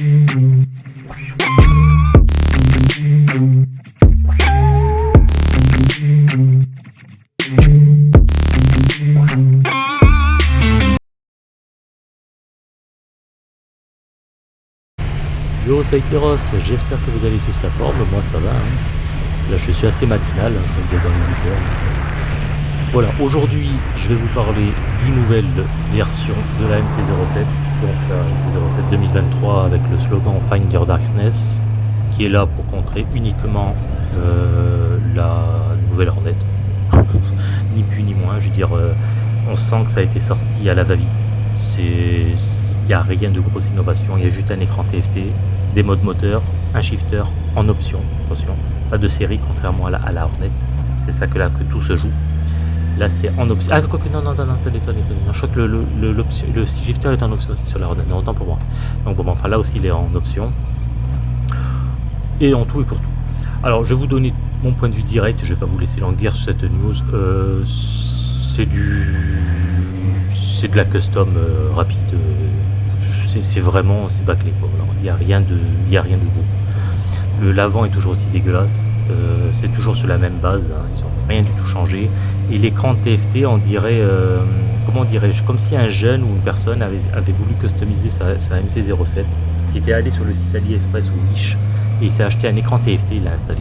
Yo Saïteros, j'espère que vous allez tous la forme, moi ça va. hein. Là je suis assez matinal, hein, je regarde dans les 8 heures. Voilà, aujourd'hui je vais vous parler d'une nouvelle version de la MT-07, donc la MT-07 2023 avec le slogan Find Your Darkness, qui est là pour contrer uniquement euh, la nouvelle Hornet. ni plus ni moins, je veux dire, euh, on sent que ça a été sorti à la va-vite. Il n'y a rien de grosse innovation, il y a juste un écran TFT, des modes moteur, un shifter en option, attention, pas de série contrairement à la, à la Hornet, c'est ça que là que tout se joue. Là c'est en option. Ah quoique non non non non attendez attendez attendez. Non, je crois que le, le, le, le est en option aussi sur la non autant pour moi. Donc bon enfin là aussi il est en option. Et en tout et pour tout. Alors je vais vous donner mon point de vue direct, je vais pas vous laisser languir sur cette news. Euh, c'est du c'est de la custom euh, rapide. euh, c'est vraiment c'est bâclé quoi. Il n'y a rien de il a rien de beau. Le l'avant est toujours aussi dégueulasse. euh, c'est toujours sur la même base. hein, rien du tout changé. Et l'écran TFT, on dirait euh, comment dirais-je, comme si un jeune ou une personne avait, voulu customiser sa, sa MT-07, qui était allé sur le site AliExpress ou Wish et il s'est acheté un écran TFT, il l'a installé.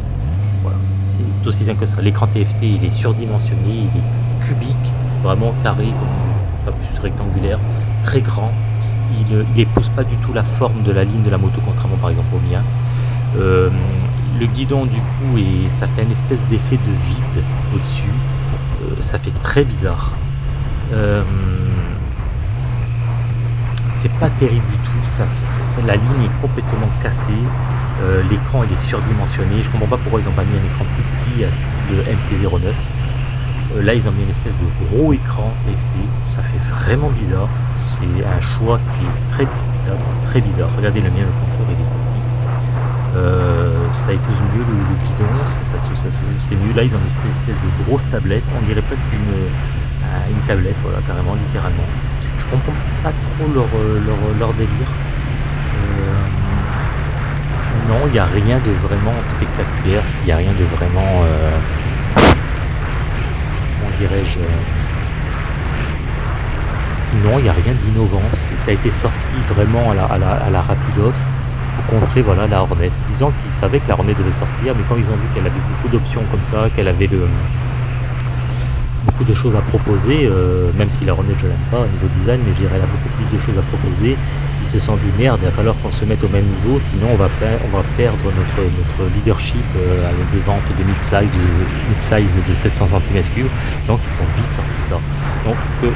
Voilà, c'est aussi simple que ça. L'écran TFT, il est surdimensionné, il est cubique, vraiment carré, comme plus rectangulaire, très grand. Il ne- il épouse pas du tout la forme de la ligne de la moto, contrairement par exemple au mien. Euh, le guidon du coup, et ça fait une espèce d'effet de vide au-dessus. Euh, ça fait très bizarre. Euh, c'est pas terrible du tout. Ça, la ligne est complètement cassée. Euh, L'écran il est surdimensionné. Je comprends pas pourquoi ils ont pas mis un écran plus petit à style MT09. Euh, là ils ont mis une espèce de gros écran TFT. Ça fait vraiment bizarre. C'est un choix qui est très discutable, très bizarre. Regardez le mien, le contour est. Euh, ça épouse mieux le, le se- c'est mieux. Là ils ont une espèce de grosse tablette. On dirait presque une, euh, une tablette, voilà, carrément, littéralement. Je comprends pas trop leur, euh, leur, délire. Non, il n'y a rien de vraiment spectaculaire, il n'y a rien de vraiment. comment dirais-je Non, il n'y a rien d'innovant. Ça a été sorti vraiment à la, à la, à la rapidos pour contrer voilà, la Hornet. Disant qu'ils savaient que la Hornet devait sortir, mais quand ils ont vu qu'elle avait beaucoup d'options comme ça, qu'elle avait beaucoup de choses à proposer, euh, même si la Hornet je l'aime pas au niveau design, mais je dirais elle a beaucoup plus de choses à proposer. Ils se sont dit merde, il va falloir qu'on se mette au même niveau, sinon on va, perdre notre, leadership euh, à des ventes de mid-size de, mid-size de 700 cm3. Donc ils ont vite sorti ça. Donc euh,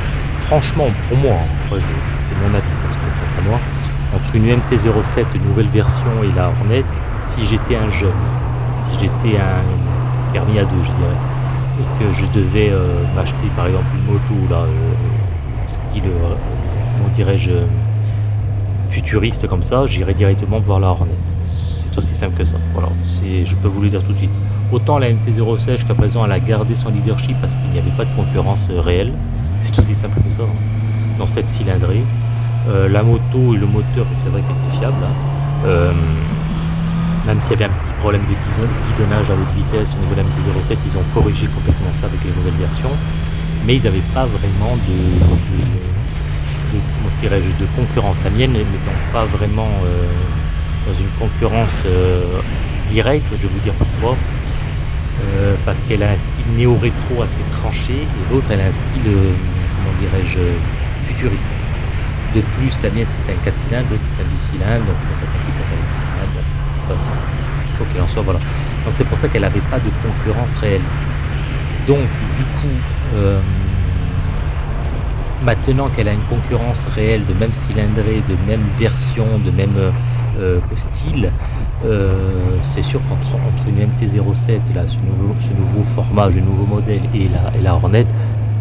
franchement, pour moi, hein, c'est mon avis parce que c'est pas moi, entre une MT-07 nouvelle version et la Hornet, si j'étais un jeune, si j'étais un permis à deux, je dirais, et que je devais euh, m'acheter par exemple une moto là, euh, style, euh, comment dirais-je, euh, futuriste comme ça, j'irais directement voir la Hornet. C'est aussi simple que ça. Voilà, je peux vous le dire tout de suite. Autant la MT-07 jusqu'à présent elle a gardé son leadership parce qu'il n'y avait pas de concurrence réelle. C'est aussi simple que ça. hein. Dans cette cylindrée, Euh, la moto et le moteur, c'est vrai qu'elle était fiable. hein. Euh, même s'il y avait un petit problème de guidon- guidonnage à haute vitesse au niveau de la MT-07, ils ont corrigé complètement ça avec les nouvelles versions. Mais ils n'avaient pas vraiment de, concurrence. La mienne n'étant pas vraiment euh, dans une concurrence directe, je vais vous dire pourquoi. Parce qu'elle a un style néo-rétro assez tranché et l'autre elle a un style, dirais-je, futuriste. De plus, la mienne c'est un 4 cylindres, l'autre c'est un 10 cylindres, donc s'applique pour les 10 cylindres. Ça, ça. Ok, en soi, voilà. Donc c'est pour ça qu'elle n'avait pas de concurrence réelle. Donc, du coup, euh, maintenant qu'elle a une concurrence réelle de même cylindrée, de même version, de même euh, style, euh, c'est sûr qu'entre entre une MT-07, là, ce nouveau, ce nouveau format, ce nouveau modèle et la, et Hornet,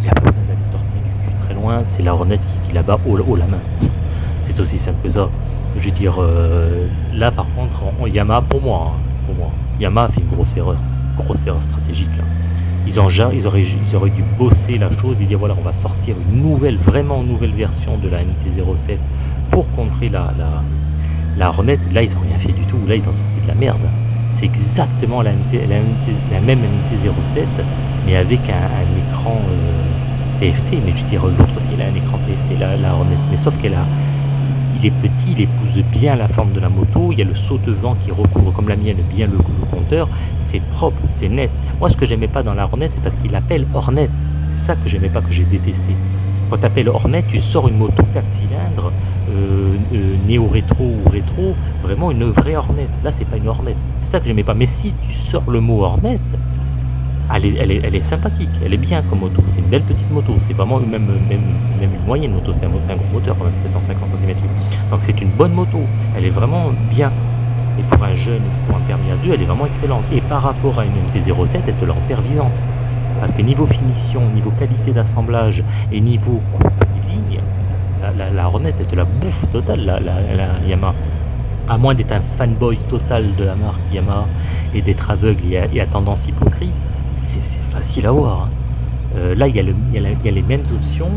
il a pas besoin d'aller tortiller du cul très c'est la Hornet qui, qui là-bas haut, haut la main. C'est aussi simple que ça. Je veux dire, euh, là par contre, en- Yamaha, pour moi, hein, pour moi, Yamaha fait une grosse erreur, grosse erreur stratégique. Ils, ont, ils, auraient, ils auraient dû bosser la chose et dire voilà, on va sortir une nouvelle, vraiment nouvelle version de la MT-07 pour contrer la, la, La là, ils ont rien fait du tout. Là, ils ont sorti de la merde. C'est exactement la, la, même MT-07, mais avec un, écran euh, TFT. Mais je dirais, l'autre aussi, il a un écran TFT, la, la Hornet. Mais sauf qu'elle a... Il est petit, il épouse bien la forme de la moto. Il y a le saute-vent qui recouvre, comme la mienne, bien le, le compteur. C'est propre, c'est net. Moi, ce que j'aimais pas dans la Hornet, c'est parce qu'il l'appelle Hornet. C'est ça que j'aimais pas, que j'ai détesté. Quand tu appelles Hornet, tu sors une moto 4 cylindres, euh, euh, néo-rétro ou rétro, vraiment une vraie Hornet. Là, c'est pas une Hornet. C'est ça que j'aimais pas. Mais si tu sors le mot Hornet, elle est, elle elle sympathique, elle est bien comme moto. C'est une belle petite moto. C'est vraiment même, une moyenne moto. C'est un, gros moteur quand même, 750 cm. Donc c'est une bonne moto. Elle est vraiment bien. Et pour un jeune, pour un permis à deux, elle est vraiment excellente. Et par rapport à une MT-07, elle te l'enterre vivante. Parce que niveau finition, niveau qualité d'assemblage et niveau coupe ligne, la, la, Hornet est de la bouffe totale, la, la Yamaha. À moins d'être un fanboy total de la marque Yamaha et d'être aveugle et à, tendance hypocrite, c'est facile à voir. Hein. Euh, là, il y, a les mêmes options,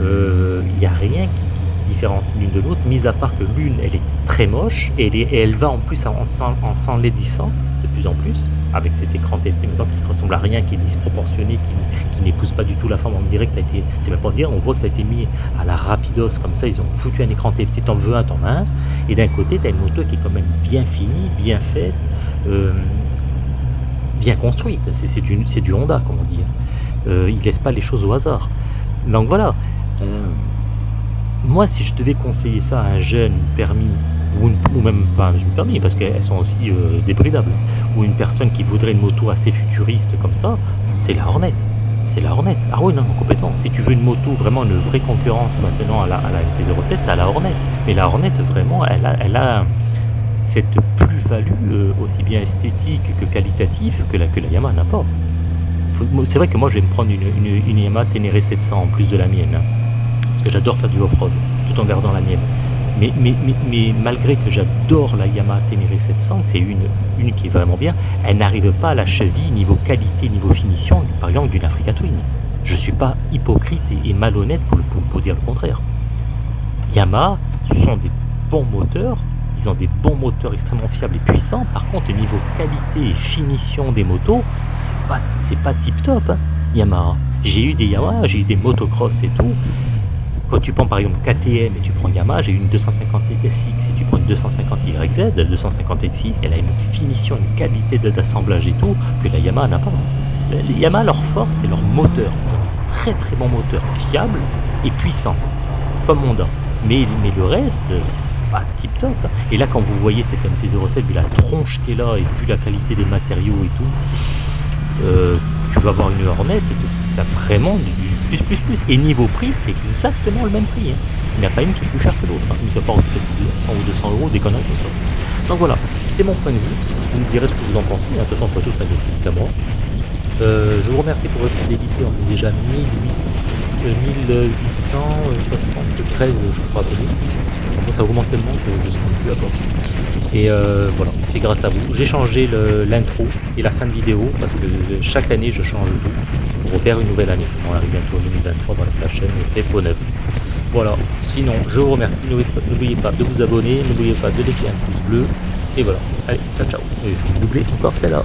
euh, il n'y a rien qui, différencie l'une de l'autre, mis à part que l'une, elle est très moche et elle, va en plus en, en s'enlaidissant plus en plus, avec cet écran TFT qui ressemble à rien, qui est disproportionné, qui, qui n'épouse pas du tout la forme. On dirait que ça a été, c'est même pas dire, on voit que ça a été mis à la rapidos comme ça, ils ont foutu un écran TFT, t'en veux un, t'en as un. Et d'un côté, t'as une moto qui est quand même bien finie, bien faite, euh, bien construite. C'est du, du Honda, comme on dit. Euh, il laisse pas les choses au hasard. Donc voilà. Euh, moi, si je devais conseiller ça à un jeune permis ou, même pas je me permets parce qu'elles sont aussi euh, débridables, ou une personne qui voudrait une moto assez futuriste comme ça, c'est la Hornet. C'est la Hornet. Ah oui, non, complètement. Si tu veux une moto, vraiment une vraie concurrence maintenant à la, à la MT-07, t'as la Hornet. Mais la Hornet, vraiment, elle elle a cette plus-value euh, aussi bien esthétique que qualitative que la, que la Yamaha n'a pas. C'est vrai que moi, je vais me prendre une, une, Yamaha Ténéré 700 en plus de la mienne. Hein. parce que j'adore faire du off-road, tout en gardant la mienne. Mais, mais, mais, malgré que j'adore la Yamaha Ténéré 700, c'est une, une qui est vraiment bien, elle n'arrive pas à la cheville niveau qualité, niveau finition, par exemple d'une Africa Twin. Je ne suis pas hypocrite et, malhonnête pour, pour, dire le contraire. Yamaha sont des bons moteurs, ils ont des bons moteurs extrêmement fiables et puissants. Par contre, niveau qualité et finition des motos, c'est pas, c'est pas tip top, hein, Yamaha. J'ai eu des Yamaha, j'ai eu des motocross et tout. Quand tu prends par exemple KTM et tu prends Yamaha, j'ai une 250 SX et tu prends une 250 YZ, la 250 XX, elle a une finition, une qualité d'assemblage et tout que la Yamaha n'a pas. Les Yamaha, leur force, c'est leur moteur. Très très bon moteur, fiable et puissant, comme Honda. Mais, mais le reste, c'est pas tip top. Et là, quand vous voyez cette MT-07, vu la tronche qui est là et vu la qualité des matériaux et tout, euh, tu vas avoir une Hornet, tu as vraiment du plus, plus, plus. Et niveau prix, c'est exactement le même prix. Hein. Il n'y a pas une qui est plus chère que l'autre. Hein. Mis à part 100 ou 200 euros, des conneries comme ça. Donc voilà, c'est mon point de vue. Vous me direz ce que vous en pensez. De toute façon, photo, ça c'est à moi. Euh, je vous remercie pour votre fidélité. On est déjà 1873, je crois. Bon, ça augmente tellement que je ne suis plus à force. Et euh, voilà, c'est grâce à vous. J'ai changé l'intro et la fin de vidéo parce que chaque année je change tout pour faire une nouvelle année. On arrive bientôt en 2023 dans la chaîne beau neuf. Voilà, sinon je vous remercie, n'oubliez pas de vous abonner, n'oubliez pas de laisser un pouce bleu, et voilà, allez, ciao ciao, et je vais doubler encore celle-là.